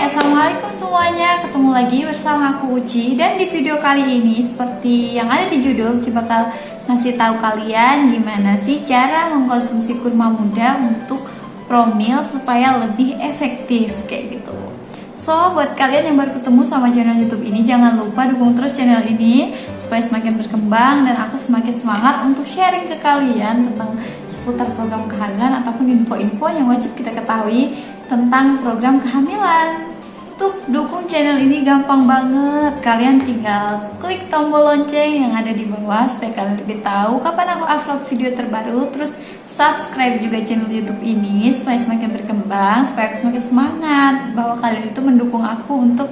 Assalamualaikum semuanya. Ketemu lagi bersama aku Uci. Dan di video kali ini seperti yang ada di judul Uci bakal ngasih tahu kalian Gimana sih cara mengkonsumsi kurma muda untuk promil Supaya lebih efektif kayak gitu So, buat kalian yang baru ketemu sama channel YouTube ini, jangan lupa dukung terus channel ini supaya semakin berkembang dan aku semakin semangat untuk sharing ke kalian tentang seputar program kehamilan ataupun info-info yang wajib kita ketahui tentang program kehamilan. Tuh, dukung channel ini gampang banget. Kalian tinggal klik tombol lonceng yang ada di bawah supaya kalian lebih tahu kapan aku upload video terbaru. Terus subscribe juga channel YouTube ini supaya semakin berkembang, supaya aku semakin semangat bahwa kalian itu mendukung aku untuk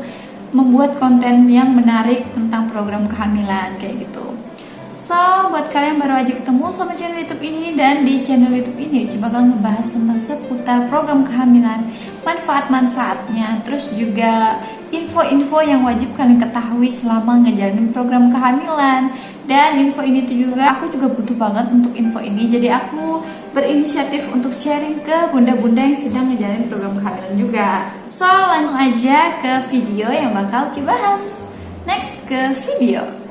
membuat konten yang menarik tentang program kehamilan kayak gitu. So, buat kalian baru aja ketemu sama channel YouTube ini dan di channel YouTube ini coba bakal ngebahas tentang seputar program kehamilan, manfaat-manfaatnya, terus juga info-info yang wajib kalian ketahui selama ngejalanin program kehamilan. Dan info ini tuh juga aku juga butuh banget untuk info ini. Jadi aku berinisiatif untuk sharing ke bunda-bunda yang sedang ngejalanin program kehamilan juga. So, langsung aja ke video yang bakal dibahas. Next ke video.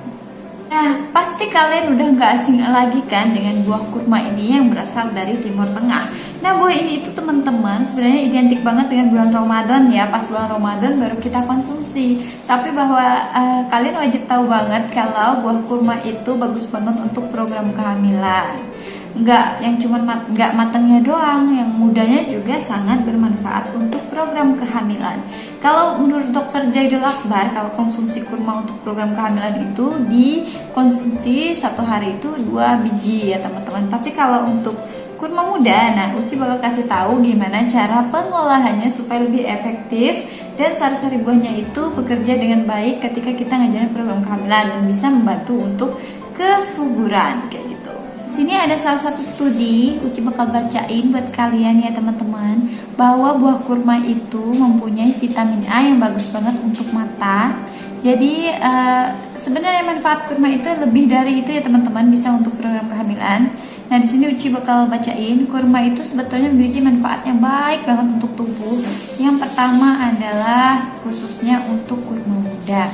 Nah, pasti kalian udah nggak asing lagi kan dengan buah kurma ini yang berasal dari Timur Tengah. Nah, buah ini itu teman-teman sebenarnya identik banget dengan bulan Ramadan ya. Pas bulan Ramadan baru kita konsumsi. Tapi bahwa uh, kalian wajib tahu banget kalau buah kurma itu bagus banget untuk program kehamilan nggak yang cuma mat, nggak matangnya doang, yang mudanya juga sangat bermanfaat untuk program kehamilan. Kalau menurut dokter Jaidul Akbar, kalau konsumsi kurma untuk program kehamilan itu dikonsumsi satu hari itu dua biji ya teman-teman. Tapi kalau untuk kurma muda, nah Uci bakal kasih tahu gimana cara pengolahannya supaya lebih efektif dan sari-sari buahnya itu bekerja dengan baik ketika kita ngajarin program kehamilan dan bisa membantu untuk kesuburan kayak gitu sini ada salah satu studi Uci bakal bacain buat kalian ya teman-teman bahwa buah kurma itu mempunyai vitamin A yang bagus banget untuk mata. Jadi uh, sebenarnya manfaat kurma itu lebih dari itu ya teman-teman bisa untuk program kehamilan. Nah di sini Uci bakal bacain kurma itu sebetulnya memiliki manfaat yang baik banget untuk tubuh. Yang pertama adalah khususnya untuk kurma muda.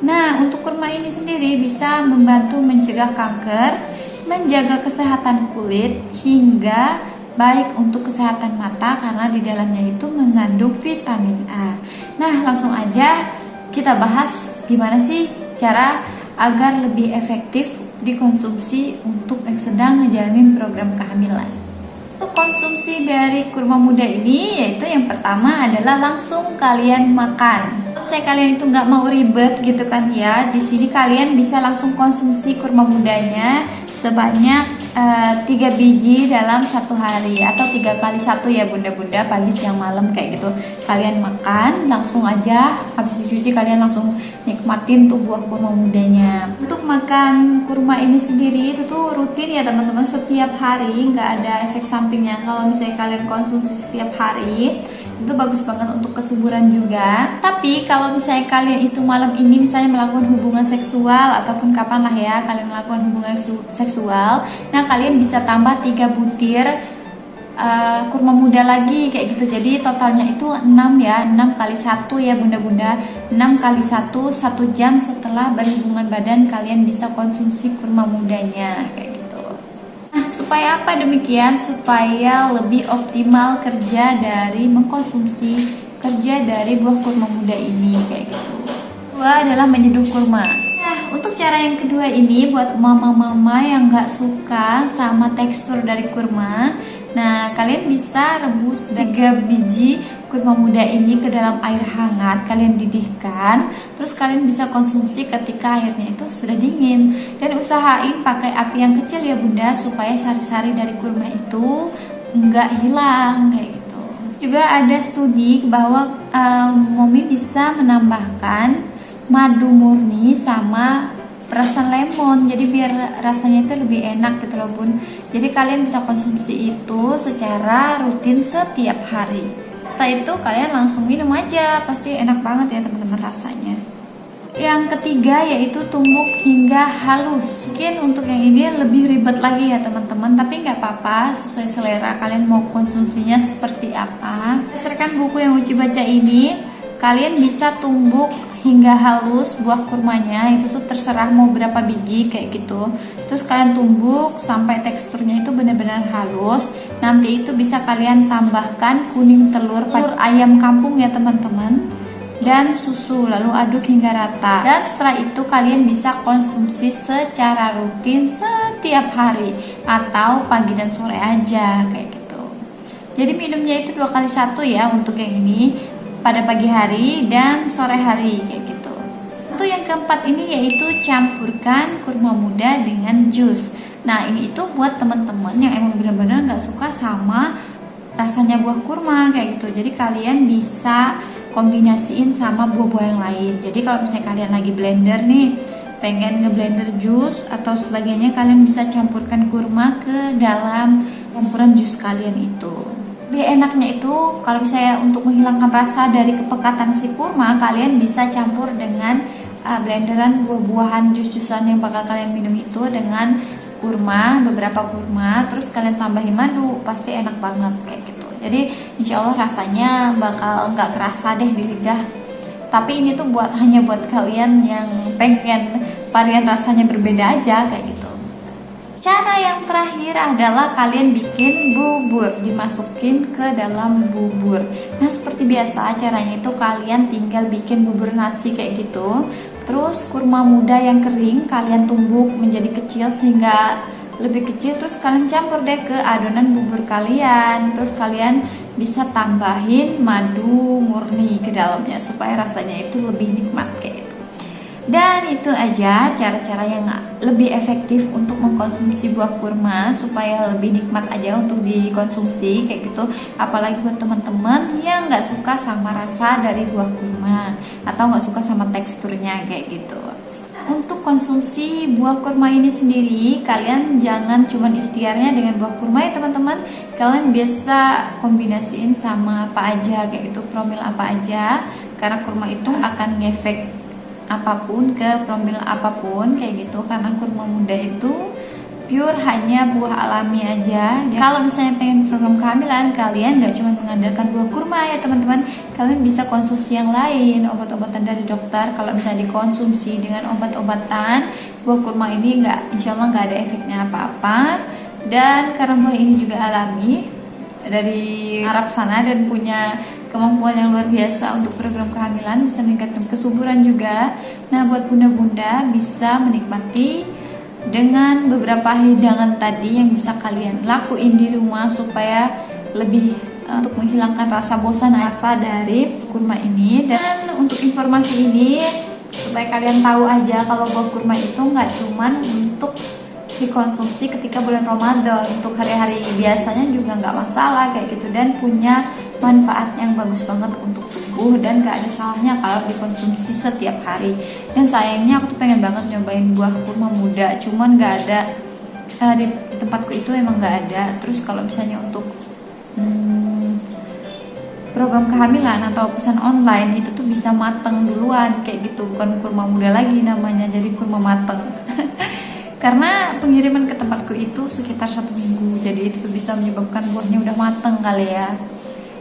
Nah untuk kurma ini sendiri bisa membantu mencegah kanker menjaga kesehatan kulit hingga baik untuk kesehatan mata karena di dalamnya itu mengandung vitamin A. Nah, langsung aja kita bahas gimana sih cara agar lebih efektif dikonsumsi untuk yang sedang menjalani program kehamilan. Untuk konsumsi dari kurma muda ini yaitu yang pertama adalah langsung kalian makan saya kalian itu nggak mau ribet gitu kan ya. Di sini kalian bisa langsung konsumsi kurma mudanya sebanyak uh, tiga biji dalam satu hari atau tiga kali satu ya bunda-bunda pagi siang malam kayak gitu. Kalian makan langsung aja habis dicuci kalian langsung nikmatin tuh buah kurma mudanya. Untuk makan kurma ini sendiri itu tuh rutin ya teman-teman. Setiap hari nggak ada efek sampingnya. Kalau misalnya kalian konsumsi setiap hari itu bagus banget untuk kesuburan juga. Tapi kalau misalnya kalian itu malam ini misalnya melakukan hubungan seksual ataupun kapan lah ya kalian melakukan hubungan seksual nah kalian bisa tambah 3 butir uh, kurma muda lagi kayak gitu jadi totalnya itu 6 ya 6 kali 1 ya bunda-bunda 6 kali 1 1 jam setelah berhubungan badan kalian bisa konsumsi kurma mudanya kayak gitu supaya apa demikian? Supaya lebih optimal kerja dari mengkonsumsi kerja dari buah kurma muda ini kayak gitu. Kedua adalah menyeduh kurma. Untuk cara yang kedua ini buat mama-mama yang nggak suka sama tekstur dari kurma, Nah, kalian bisa rebus 3 biji kurma muda ini ke dalam air hangat, kalian didihkan, terus kalian bisa konsumsi ketika airnya itu sudah dingin. Dan usahain pakai api yang kecil ya bunda, supaya sari-sari dari kurma itu nggak hilang kayak gitu. Juga ada studi bahwa um, momi bisa menambahkan madu murni sama perasan lemon. Jadi biar rasanya itu lebih enak gitu loh bun. Jadi kalian bisa konsumsi itu secara rutin setiap hari. Setelah itu kalian langsung minum aja. Pasti enak banget ya teman-teman rasanya. Yang ketiga yaitu tumbuk hingga halus. Mungkin untuk yang ini lebih ribet lagi ya teman-teman. Tapi nggak apa-apa sesuai selera. Kalian mau konsumsinya seperti apa? Berdasarkan buku yang Uci baca ini kalian bisa tumbuk hingga halus buah kurmanya itu tuh terserah mau berapa biji kayak gitu. Terus kalian tumbuk sampai teksturnya itu benar-benar halus. Nanti itu bisa kalian tambahkan kuning telur telur ayam kampung ya teman-teman. Dan susu lalu aduk hingga rata. Dan setelah itu kalian bisa konsumsi secara rutin setiap hari. Atau pagi dan sore aja kayak gitu. Jadi minumnya itu dua kali satu ya untuk yang ini pada pagi hari dan sore hari kayak gitu. Untuk yang keempat ini yaitu campurkan kurma muda dengan jus. Nah ini itu buat teman-teman yang emang benar-benar nggak suka sama rasanya buah kurma kayak gitu. Jadi kalian bisa kombinasiin sama buah-buah yang lain. Jadi kalau misalnya kalian lagi blender nih pengen ngeblender jus atau sebagainya kalian bisa campurkan kurma ke dalam campuran jus kalian itu lebih enaknya itu kalau misalnya untuk menghilangkan rasa dari kepekatan si kurma kalian bisa campur dengan uh, blenderan buah-buahan jus-jusan yang bakal kalian minum itu dengan kurma beberapa kurma. Terus kalian tambahin madu pasti enak banget kayak gitu. Jadi insya Allah rasanya bakal nggak kerasa deh di lidah. Tapi ini tuh buat hanya buat kalian yang pengen varian rasanya berbeda aja kayak gitu cara yang terakhir adalah kalian bikin bubur dimasukin ke dalam bubur. Nah seperti biasa caranya itu kalian tinggal bikin bubur nasi kayak gitu. Terus kurma muda yang kering kalian tumbuk menjadi kecil sehingga lebih kecil terus kalian campur deh ke adonan bubur kalian. Terus kalian bisa tambahin madu murni ke dalamnya supaya rasanya itu lebih nikmat kayak gitu dan itu aja cara-cara yang lebih efektif untuk mengkonsumsi buah kurma supaya lebih nikmat aja untuk dikonsumsi kayak gitu. Apalagi buat teman-teman yang nggak suka sama rasa dari buah kurma atau nggak suka sama teksturnya kayak gitu. Untuk konsumsi buah kurma ini sendiri kalian jangan cuma ikhtiarnya dengan buah kurma ya teman-teman. Kalian biasa kombinasiin sama apa aja kayak itu promil apa aja karena kurma itu akan ngefek apa pun ke promil apa pun kayak gitu. Karena kurma muda itu pure hanya buah alami aja. Dan kalau misalnya pengen program kehamilan kalian gak cuma mengandalkan buah kurma ya teman-teman. Kalian bisa konsumsi yang lain obat-obatan dari dokter. Kalau misalnya dikonsumsi dengan obat-obatan buah kurma ini nggak insya Allah nggak ada efeknya apa-apa. Dan karena buah ini juga alami dari Arab sana dan punya kemampuan yang luar biasa untuk program kehamilan bisa meningkatkan kesuburan juga. Nah buat bunda-bunda bisa menikmati dengan beberapa hidangan tadi yang bisa kalian lakuin di rumah supaya lebih uh, untuk menghilangkan rasa bosan rasa dari kurma ini. Dan untuk informasi ini supaya kalian tahu aja kalau buah kurma itu nggak cuman untuk dikonsumsi ketika bulan Ramadan. Untuk hari-hari biasanya juga nggak masalah kayak gitu. Dan punya manfaat yang bagus banget untuk tubuh dan gak ada salahnya kalau dikonsumsi setiap hari. Dan sayangnya aku tuh pengen banget nyobain buah kurma muda cuman gak ada uh, di tempatku itu emang gak ada. Terus kalau misalnya untuk hmm, program kehamilan atau pesan online itu tuh bisa mateng duluan kayak gitu. Bukan kurma muda lagi namanya jadi kurma mateng. Karena pengiriman ke tempatku itu sekitar satu minggu jadi itu bisa menyebabkan buahnya udah mateng kali ya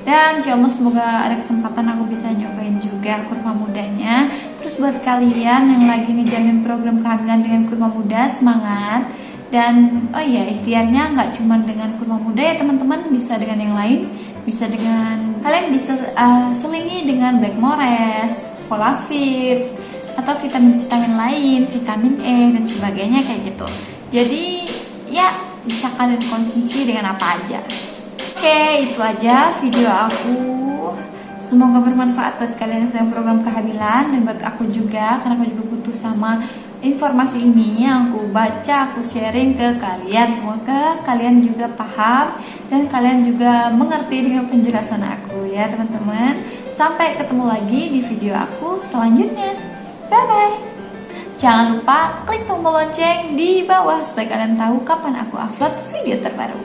dan insya Allah semoga ada kesempatan aku bisa nyobain juga kurma mudanya terus buat kalian yang lagi ngejalanin program kehamilan dengan kurma muda semangat dan oh iya ikhtiarnya nggak cuma dengan kurma muda ya teman-teman bisa dengan yang lain bisa dengan kalian bisa uh, selingi dengan black mores, folafit atau vitamin-vitamin lain, vitamin E dan sebagainya kayak gitu. Jadi ya bisa kalian konsumsi dengan apa aja. Oke, itu aja video aku. Semoga bermanfaat buat kalian yang sedang program kehamilan dan buat aku juga karena aku juga butuh sama informasi ini yang aku baca, aku sharing ke kalian. Semoga kalian juga paham dan kalian juga mengerti dengan penjelasan aku ya, teman-teman. Sampai ketemu lagi di video aku selanjutnya. Bye bye. Jangan lupa klik tombol lonceng di bawah supaya kalian tahu kapan aku upload video terbaru.